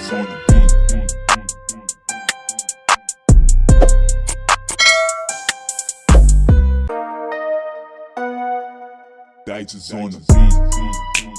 Digits on the beat. Digits on the beat.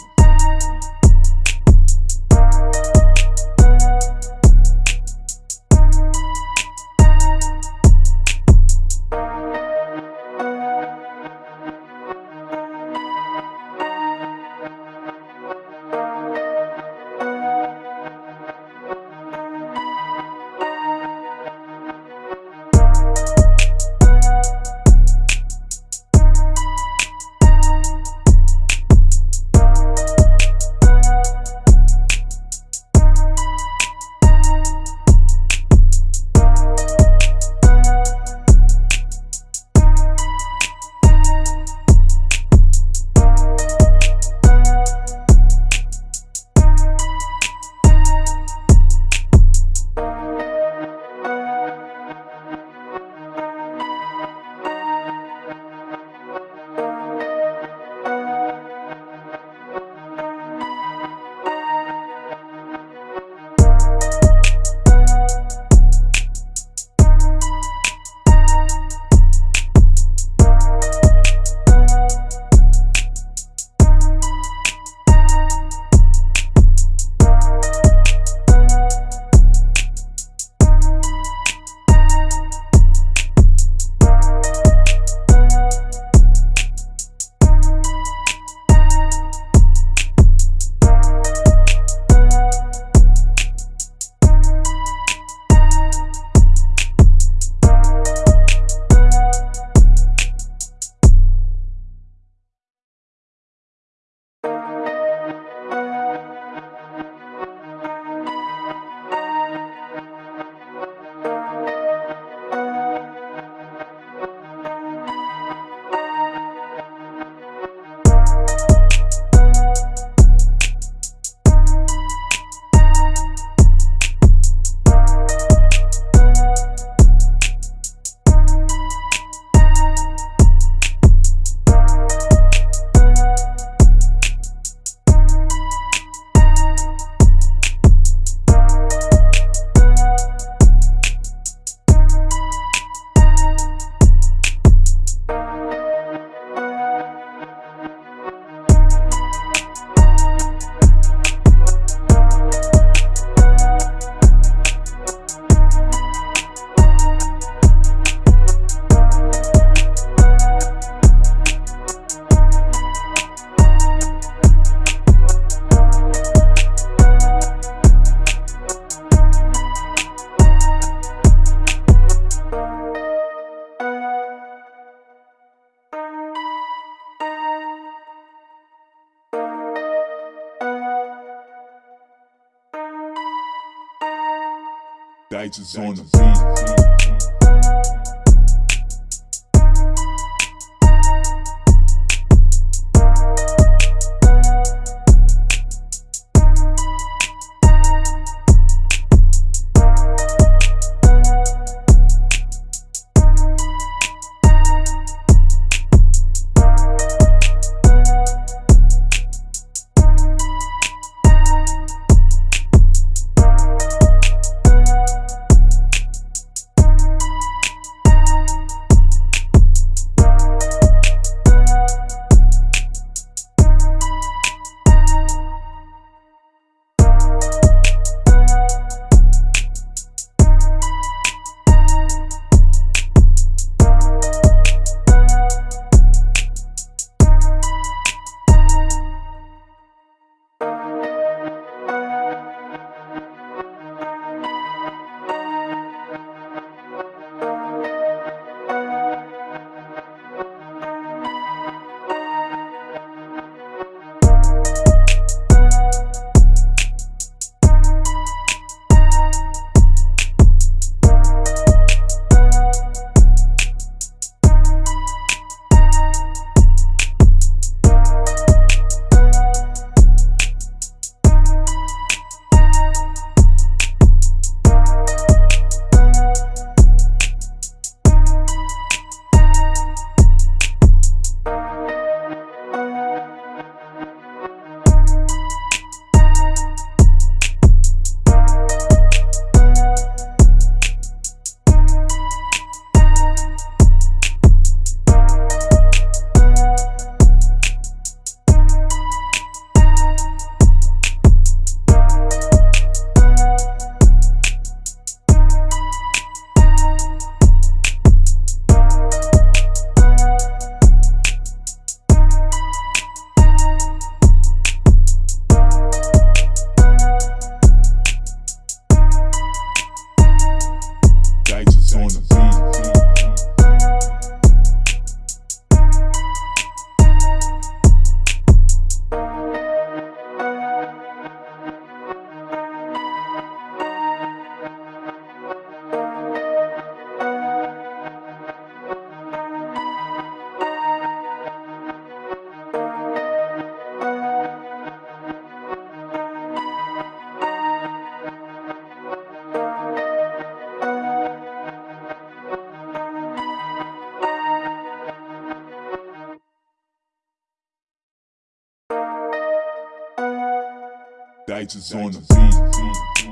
Digits on the beat. Dice is on the beat.